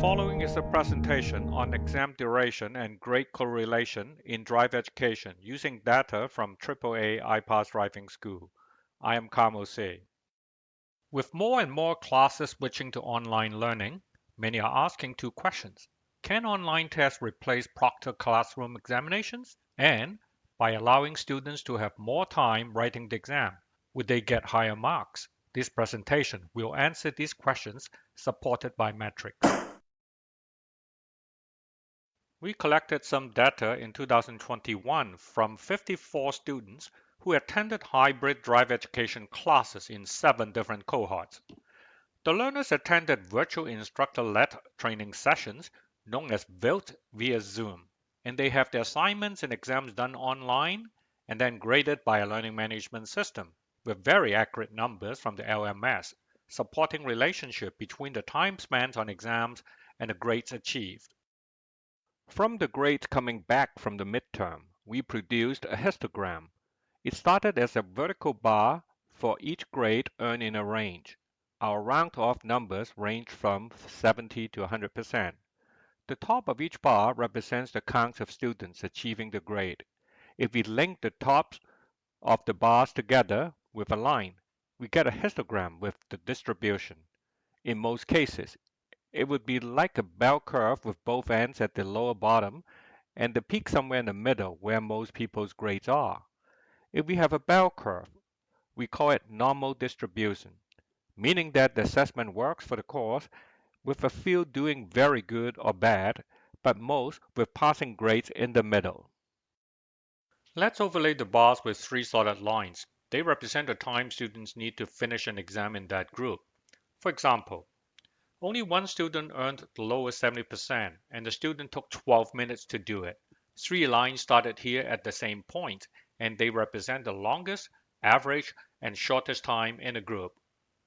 following is a presentation on exam duration and grade correlation in drive education using data from AAA iPass Driving School. I am Carmo C. With more and more classes switching to online learning, many are asking two questions. Can online tests replace proctored classroom examinations? And by allowing students to have more time writing the exam, would they get higher marks? This presentation will answer these questions supported by metrics. We collected some data in 2021 from 54 students who attended hybrid drive education classes in seven different cohorts. The learners attended virtual instructor-led training sessions known as VILT via Zoom, and they have their assignments and exams done online and then graded by a learning management system with very accurate numbers from the LMS, supporting relationship between the time spent on exams and the grades achieved. From the grades coming back from the midterm, we produced a histogram. It started as a vertical bar for each grade earned in a range. Our round-off numbers range from 70 to 100%. The top of each bar represents the count of students achieving the grade. If we link the tops of the bars together with a line, we get a histogram with the distribution. In most cases, it would be like a bell curve with both ends at the lower bottom and the peak somewhere in the middle where most people's grades are. If we have a bell curve, we call it normal distribution, meaning that the assessment works for the course with a few doing very good or bad, but most with passing grades in the middle. Let's overlay the bars with three solid lines. They represent the time students need to finish an exam in that group. For example, only one student earned the lowest 70%, and the student took 12 minutes to do it. Three lines started here at the same point, and they represent the longest, average, and shortest time in a group.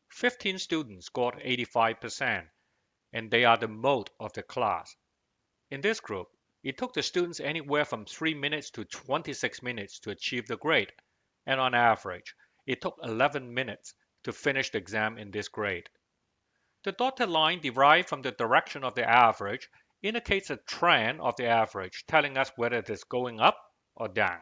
15 students scored 85%, and they are the mode of the class. In this group, it took the students anywhere from 3 minutes to 26 minutes to achieve the grade, and on average, it took 11 minutes to finish the exam in this grade. The dotted line derived from the direction of the average indicates a trend of the average, telling us whether it is going up or down.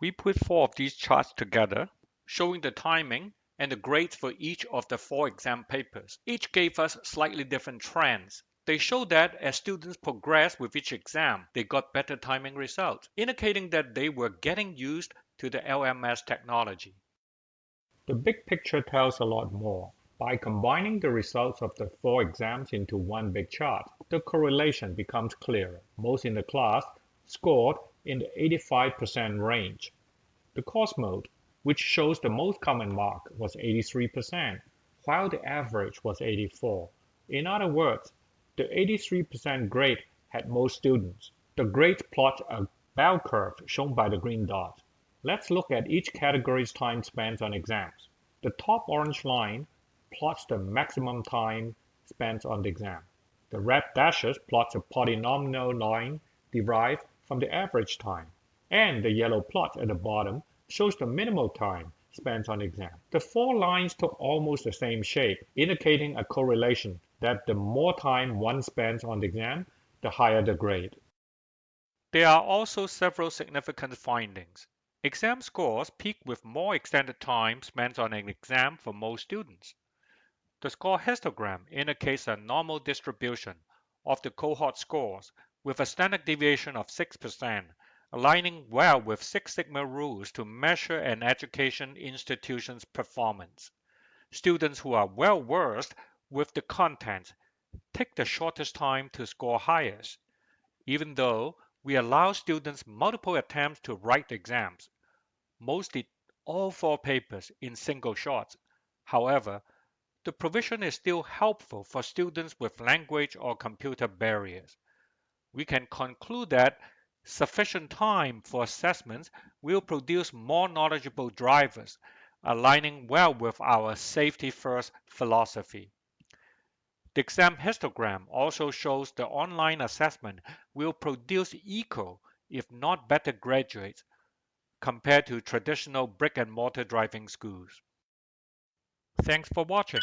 We put four of these charts together, showing the timing and the grades for each of the four exam papers. Each gave us slightly different trends. They show that as students progressed with each exam, they got better timing results, indicating that they were getting used to the LMS technology. The big picture tells a lot more. By combining the results of the four exams into one big chart, the correlation becomes clearer. Most in the class scored in the 85% range. The course mode, which shows the most common mark, was 83%, while the average was 84. In other words, the 83% grade had most students. The grades plot a bell curve shown by the green dot. Let's look at each category's time spent on exams. The top orange line plots the maximum time spent on the exam. The red dashes plots a polynomial line derived from the average time. And the yellow plot at the bottom shows the minimal time spent on the exam. The four lines took almost the same shape, indicating a correlation that the more time one spends on the exam, the higher the grade. There are also several significant findings. Exam scores peak with more extended time spent on an exam for most students. The score histogram indicates a normal distribution of the cohort scores with a standard deviation of 6%, aligning well with Six Sigma rules to measure an education institution's performance. Students who are well versed with the content take the shortest time to score highest, even though we allow students multiple attempts to write exams. Most did all four papers in single shots. However, the provision is still helpful for students with language or computer barriers. We can conclude that sufficient time for assessments will produce more knowledgeable drivers, aligning well with our safety first philosophy. The exam histogram also shows the online assessment will produce equal, if not better graduates compared to traditional brick and mortar driving schools. Thanks for watching.